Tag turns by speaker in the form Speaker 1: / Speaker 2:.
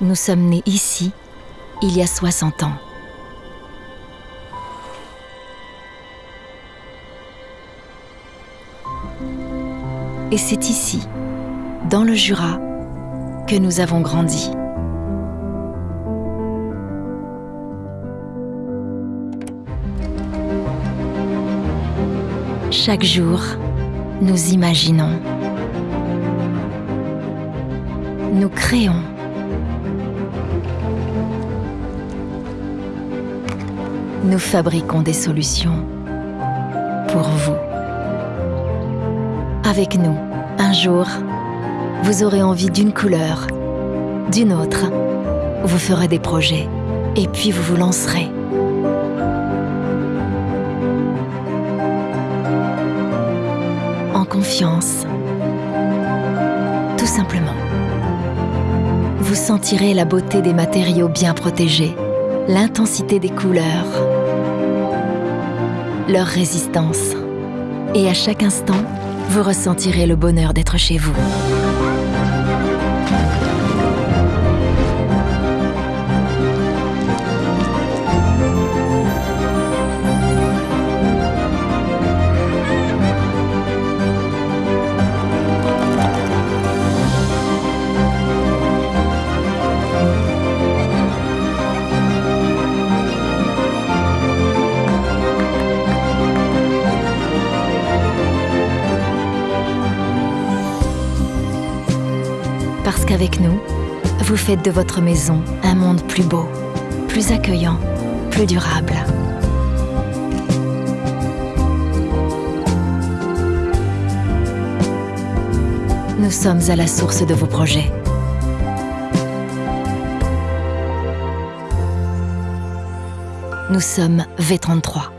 Speaker 1: Nous sommes nés ici il y a 60 ans. Et c'est ici, dans le Jura, que nous avons grandi. Chaque jour, nous imaginons. Nous créons. Nous fabriquons des solutions pour vous. Avec nous, un jour, vous aurez envie d'une couleur, d'une autre. Vous ferez des projets et puis vous vous lancerez. En confiance. Tout simplement. Vous sentirez la beauté des matériaux bien protégés, l'intensité des couleurs, leur résistance. Et à chaque instant, vous ressentirez le bonheur d'être chez vous. Parce qu'avec nous, vous faites de votre maison un monde plus beau, plus accueillant, plus durable. Nous sommes à la source de vos projets. Nous sommes V33.